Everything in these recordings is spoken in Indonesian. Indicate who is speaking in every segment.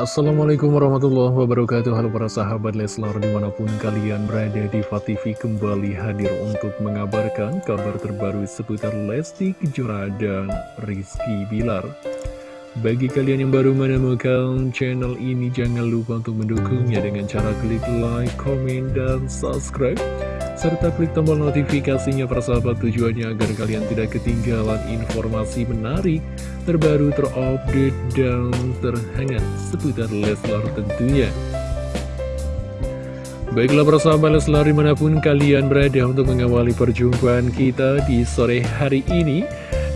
Speaker 1: Assalamualaikum warahmatullahi wabarakatuh. Halo para sahabat Leslar di mana pun kalian berada di TV kembali hadir untuk mengabarkan kabar terbaru seputar Lesti Kejora dan Rizky Bilar. Bagi kalian yang baru menemukan channel ini jangan lupa untuk mendukungnya dengan cara klik like, komen, dan subscribe serta klik tombol notifikasinya persahabat tujuannya agar kalian tidak ketinggalan informasi menarik, terbaru, terupdate, dan terhangat seputar Leslar tentunya. Baiklah persahabat Leslar di mana pun kalian berada untuk mengawali perjumpaan kita di sore hari ini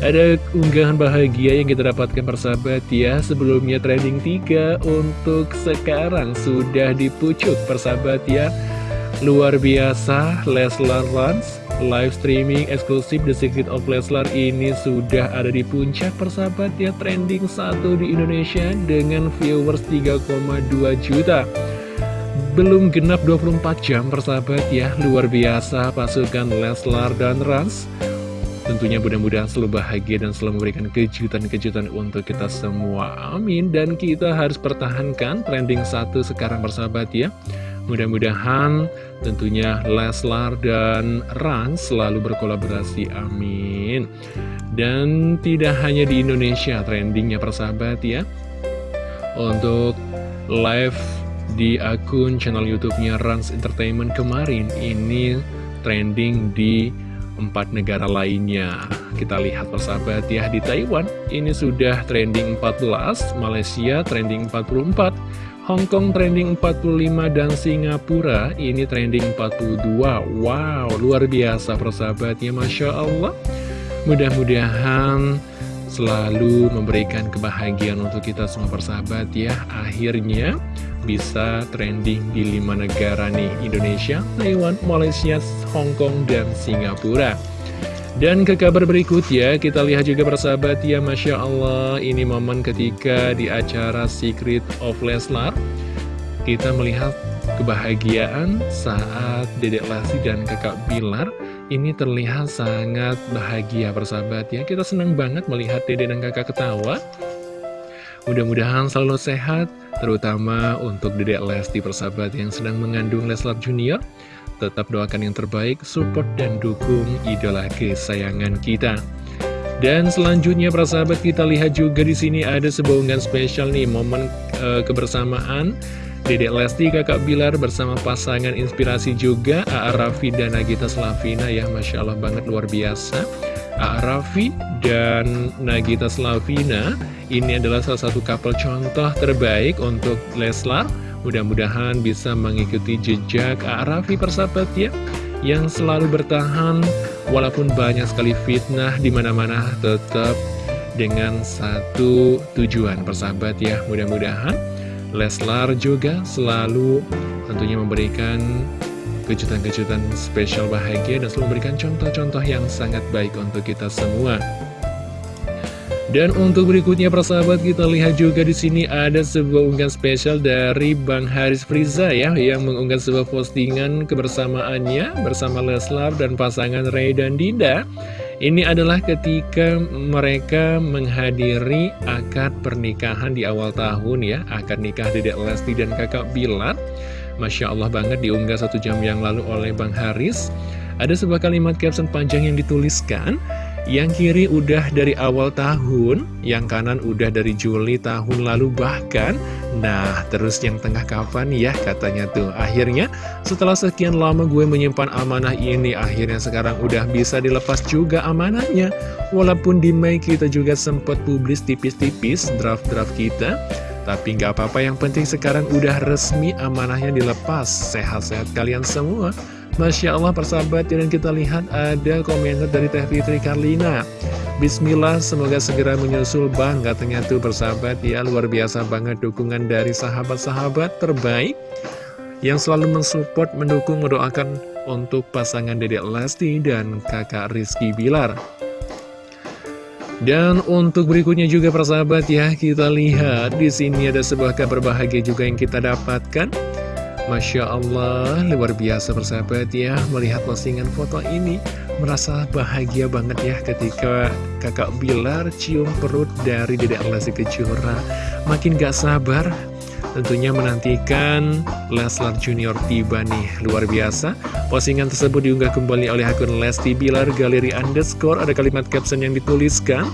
Speaker 1: Ada unggahan bahagia yang kita dapatkan persahabat ya Sebelumnya trending 3 untuk sekarang sudah dipucuk persahabat ya Luar biasa, Leslar Rans live streaming eksklusif The Secret of Leslar ini sudah ada di puncak persahabat ya trending satu di Indonesia dengan viewers 3,2 juta. Belum genap 24 jam persahabat ya, luar biasa pasukan Leslar dan Rans. Tentunya mudah-mudahan selalu bahagia dan selalu memberikan kejutan-kejutan untuk kita semua. Amin. Dan kita harus pertahankan trending satu sekarang persahabat ya. Mudah-mudahan tentunya Leslar dan Ran selalu berkolaborasi, amin. Dan tidak hanya di Indonesia trendingnya persahabat ya. Untuk live di akun channel YouTube-nya Rans Entertainment kemarin ini trending di empat negara lainnya. Kita lihat persahabat ya di Taiwan ini sudah trending 14, Malaysia trending 44, Hong Kong trending 45 dan Singapura ini trending 42 Wow luar biasa persahabatnya Masya Allah. Mudah-mudahan selalu memberikan kebahagiaan untuk kita semua persahabat ya. Akhirnya bisa trending di 5 negara nih Indonesia, Taiwan, Malaysia, Hong Kong, dan Singapura dan ke kabar berikutnya, kita lihat juga persahabat ya, Masya Allah, ini momen ketika di acara Secret of Leslar, kita melihat kebahagiaan saat Dedek Lasi dan kakak Bilar ini terlihat sangat bahagia persahabat ya. Kita senang banget melihat Dedek dan kakak ketawa. Mudah-mudahan selalu sehat, terutama untuk Dedek Lesti persahabat yang sedang mengandung Leslar Junior. Tetap doakan yang terbaik, support dan dukung idola kesayangan kita. Dan selanjutnya para sahabat kita lihat juga di sini ada sebuah unggahan spesial nih momen e, kebersamaan Dedek Lesti kakak Bilar bersama pasangan inspirasi juga A.A. Raffi dan Nagita Slavina ya Masya Allah banget luar biasa. Raffi dan Nagita Slavina. Ini adalah salah satu couple contoh terbaik untuk Leslar. Mudah-mudahan bisa mengikuti jejak Arafi persahabat ya Yang selalu bertahan Walaupun banyak sekali fitnah di mana-mana tetap dengan satu tujuan persahabat ya. Mudah-mudahan Leslar juga selalu tentunya memberikan kejutan-kejutan spesial bahagia dan selalu memberikan contoh-contoh yang sangat baik untuk kita semua. Dan untuk berikutnya persahabat kita lihat juga di sini ada sebuah unggahan spesial dari Bang Haris Friza ya yang mengunggah sebuah postingan kebersamaannya bersama Leslar dan pasangan Ray dan Dinda. Ini adalah ketika mereka menghadiri akad pernikahan di awal tahun ya, akad nikah Dedek Lesti dan Kakak Bilar. Masya Allah banget diunggah satu jam yang lalu oleh Bang Haris. Ada sebuah kalimat caption panjang yang dituliskan yang kiri udah dari awal tahun, yang kanan udah dari Juli tahun lalu bahkan. Nah, terus yang tengah kapan ya katanya tuh. Akhirnya, setelah sekian lama gue menyimpan amanah ini, akhirnya sekarang udah bisa dilepas juga amanahnya. Walaupun di Mei kita juga sempat publis tipis-tipis draft-draft kita. Tapi nggak apa-apa, yang penting sekarang udah resmi amanahnya dilepas. Sehat-sehat kalian semua. Masya Allah persahabat dan kita lihat ada komentar dari Teh Fitri Karlina Bismillah semoga segera menyusul bang katanya tuh persahabat ya luar biasa banget dukungan dari sahabat-sahabat terbaik yang selalu mensupport, mendukung, mendoakan untuk pasangan Dedek Lesti dan kakak Rizky Bilar dan untuk berikutnya juga persahabat ya kita lihat di sini ada sebuah kabar bahagia juga yang kita dapatkan. Masya Allah, luar biasa bersahabat ya Melihat postingan foto ini Merasa bahagia banget ya ketika kakak Bilar cium perut dari Dedek Lesti Kejora. Makin gak sabar tentunya menantikan Leslar Junior tiba nih. Luar biasa. Postingan tersebut diunggah kembali oleh akun Lesti Bilar Galeri Underscore. Ada kalimat caption yang dituliskan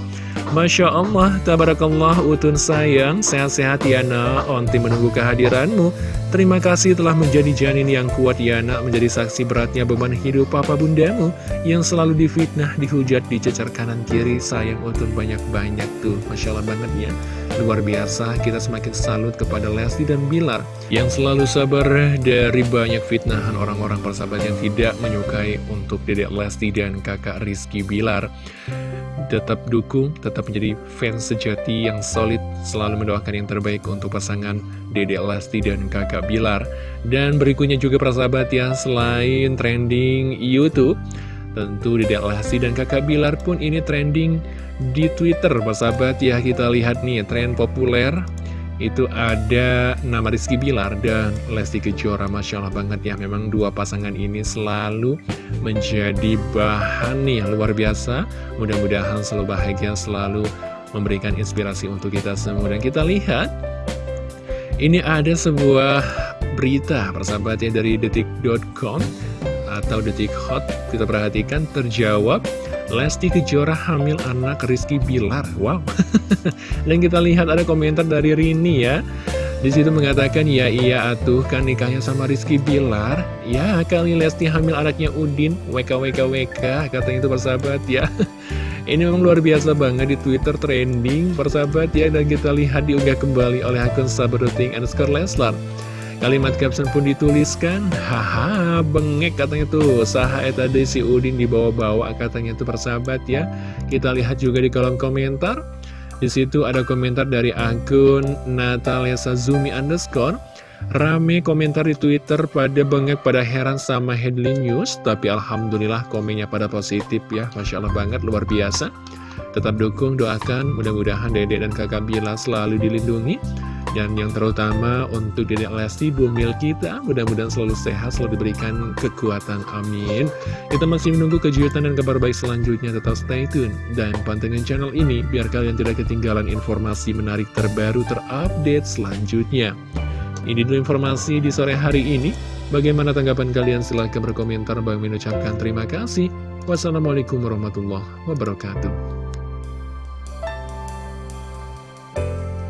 Speaker 1: Masya Allah, Tabarakallah, Utun sayang, sehat-sehat Yana, Onti menunggu kehadiranmu. Terima kasih telah menjadi janin yang kuat Yana, menjadi saksi beratnya beban hidup papa bundamu, yang selalu difitnah, dihujat, dicecar kanan kiri, sayang Utun banyak-banyak tuh. Masya Allah banget ya, luar biasa, kita semakin salut kepada Lesti dan Bilar, yang selalu sabar dari banyak fitnahan orang-orang persahabat yang tidak menyukai untuk dedek Lesti dan kakak Rizky Bilar tetap dukung, tetap menjadi fans sejati yang solid, selalu mendoakan yang terbaik untuk pasangan Dede Lesti dan kakak Bilar. Dan berikutnya juga persahabat ya, selain trending Youtube, tentu Dede Lesti dan kakak Bilar pun ini trending di Twitter, persahabat ya. Kita lihat nih, tren populer. Itu ada nama Rizky Bilar dan Lesti Kejora. Masya Allah banget ya memang dua pasangan ini selalu menjadi bahan nih luar biasa. Mudah-mudahan selalu bahagia selalu memberikan inspirasi untuk kita semua. Dan kita lihat ini ada sebuah berita persahabatnya dari detik.com atau detik hot kita perhatikan terjawab Lesti Kejora hamil anak Rizky Bilar. Wow. Dan kita lihat ada komentar dari Rini ya. Di situ mengatakan, ya iya atuh kan nikahnya sama Rizky Bilar. Ya kali Lesti hamil anaknya Udin, WKWKWK, katanya itu persahabat ya. Ini memang luar biasa banget di Twitter trending persahabat ya. Dan kita lihat diunggah kembali oleh akun Sabaruting underscore Leslar. Kalimat caption pun dituliskan, haha bengek katanya tuh, saha eta si Udin dibawa-bawa katanya tuh persahabat ya. Kita lihat juga di kolom komentar, di situ ada komentar dari akun Natalia Sazumi underscore. Rame komentar di Twitter pada bengek pada heran sama headline news, tapi alhamdulillah komennya pada positif ya, masya Allah banget luar biasa. Tetap dukung, doakan, mudah-mudahan Dede dan kakak Bila selalu dilindungi dan yang terutama untuk Dedek Lesti, bumil kita, mudah-mudahan selalu sehat, selalu diberikan kekuatan, amin. Kita masih menunggu kejutan dan kabar baik selanjutnya, tetap stay tune. Dan pantengin channel ini, biar kalian tidak ketinggalan informasi menarik terbaru terupdate selanjutnya. Ini dulu informasi di sore hari ini. Bagaimana tanggapan kalian? Silahkan berkomentar. Bang mengucapkan terima kasih. Wassalamualaikum warahmatullahi wabarakatuh.